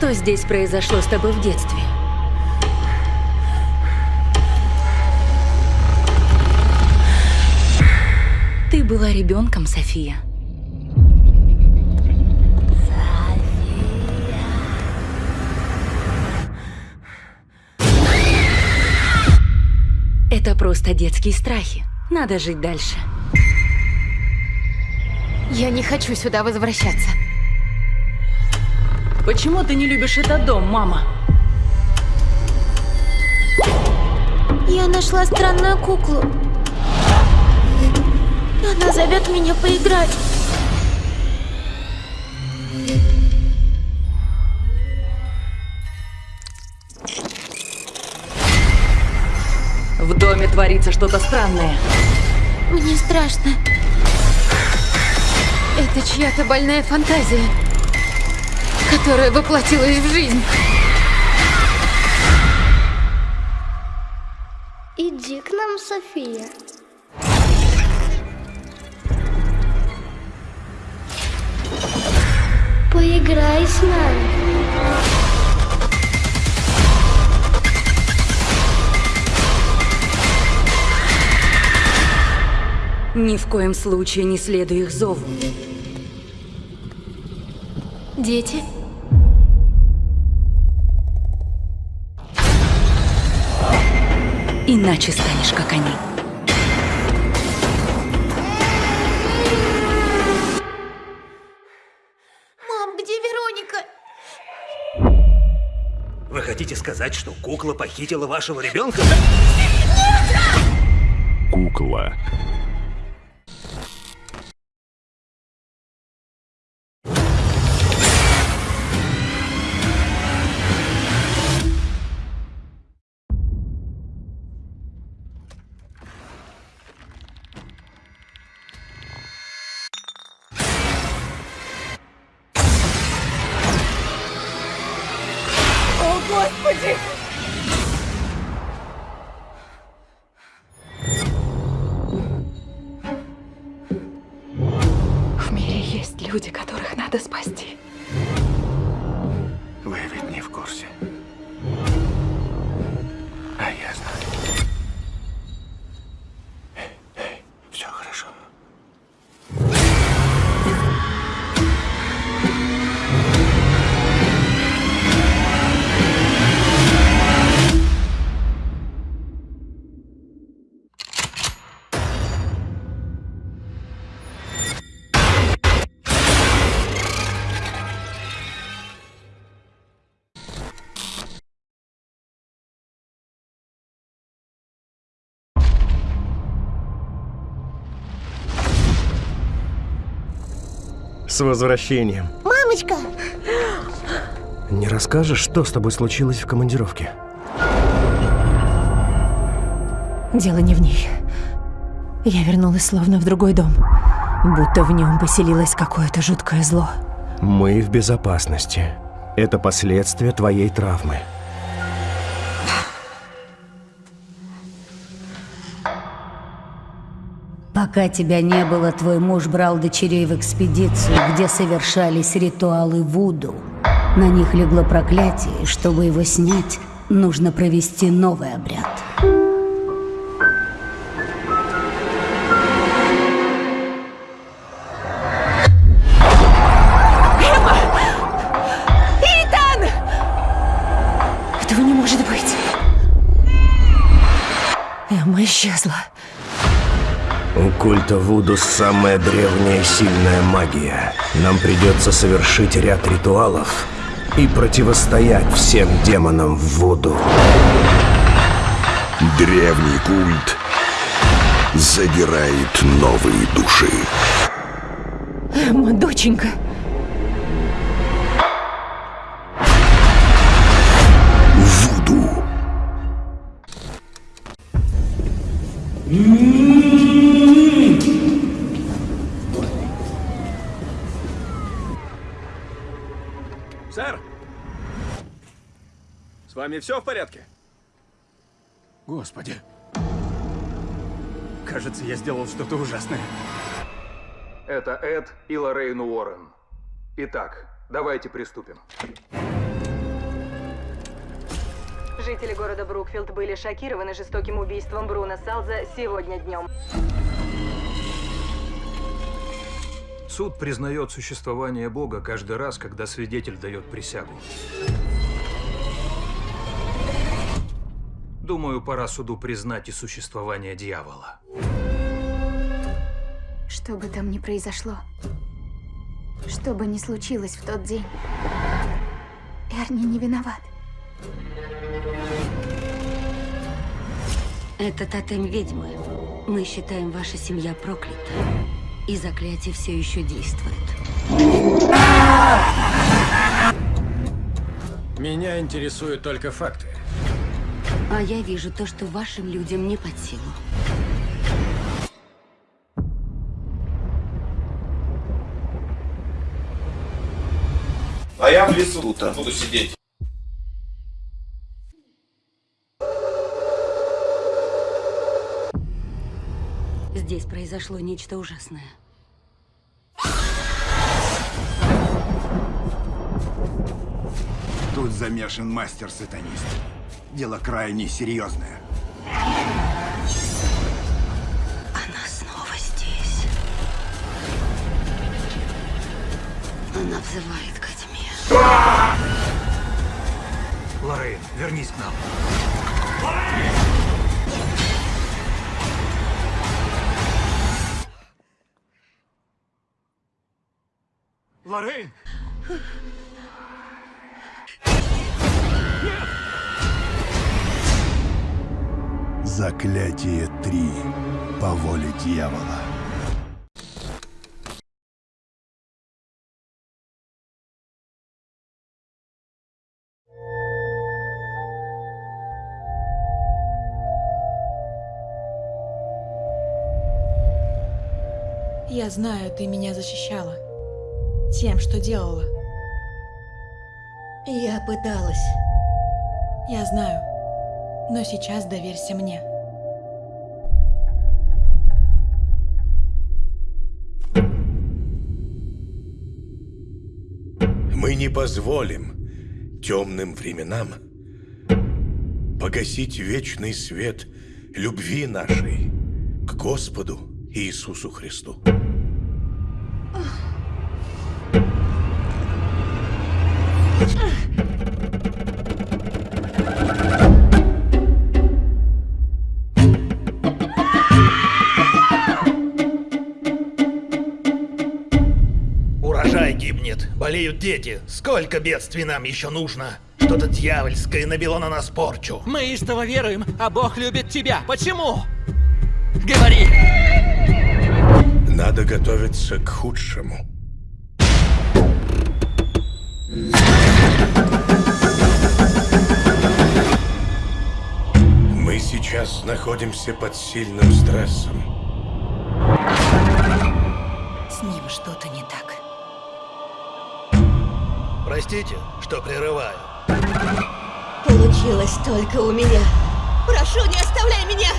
Что здесь произошло с тобой в детстве? Ты была ребенком, София. Это просто детские страхи. Надо жить дальше. Я не хочу сюда возвращаться. Почему ты не любишь этот дом, мама? Я нашла странную куклу. Она зовет меня поиграть. В доме творится что-то странное. Мне страшно. Это чья-то больная фантазия, которая воплотилась в жизнь. Иди к нам, София. Поиграй с нами. Ни в коем случае не следуй их зову. Дети? Иначе станешь как они. Мам, где Вероника? Вы хотите сказать, что кукла похитила вашего ребенка? Кукла. В мире есть люди, которых надо спасти. Вы ведь С возвращением. Мамочка! Не расскажешь, что с тобой случилось в командировке? Дело не в ней. Я вернулась словно в другой дом. Будто в нем поселилось какое-то жуткое зло. Мы в безопасности. Это последствия твоей травмы. Пока тебя не было, твой муж брал дочерей в экспедицию, где совершались ритуалы Вуду. На них легло проклятие, чтобы его снять, нужно провести новый обряд. Этого не может быть. Эмма исчезла. Культа Вуду самая древняя сильная магия. Нам придется совершить ряд ритуалов и противостоять всем демонам в Вуду. Древний культ забирает новые души. Эмма, доченька. Сэр! С вами все в порядке? Господи. Кажется, я сделал что-то ужасное. Это Эд и Лоррейн Уоррен. Итак, давайте приступим. Жители города Брукфилд были шокированы жестоким убийством Бруно Салза сегодня днем. Суд признает существование Бога каждый раз, когда свидетель дает присягу. Думаю, пора суду признать и существование дьявола. Что бы там ни произошло, что бы ни случилось в тот день, Эрни не виноват. Это тотем ведьмы. Мы считаем, ваша семья проклята. И заклятие все еще действует. Меня интересуют только факты. А я вижу то, что вашим людям не под силу. А я в лесу тут буду сидеть. Здесь произошло нечто ужасное. Тут замешан мастер-сатанист. Дело крайне серьезное. Она снова здесь. Она взывает ко тьме. Лоррейн, вернись к нам. Лоррейн! Заклятие 3. По воле дьявола. Я знаю, ты меня защищала. Тем, что делала. Я пыталась. Я знаю. Но сейчас доверься мне. Мы не позволим темным временам погасить вечный свет любви нашей к Господу Иисусу Христу. Болеют дети. Сколько бедствий нам еще нужно? Что-то дьявольское набило на нас порчу. Мы истово веруем, а Бог любит тебя. Почему? Говори! Надо готовиться к худшему. Мы сейчас находимся под сильным стрессом. С ним что-то не так. Простите, что прерываю. Получилось только у меня. Прошу, не оставляй меня!